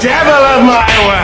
devil of my world.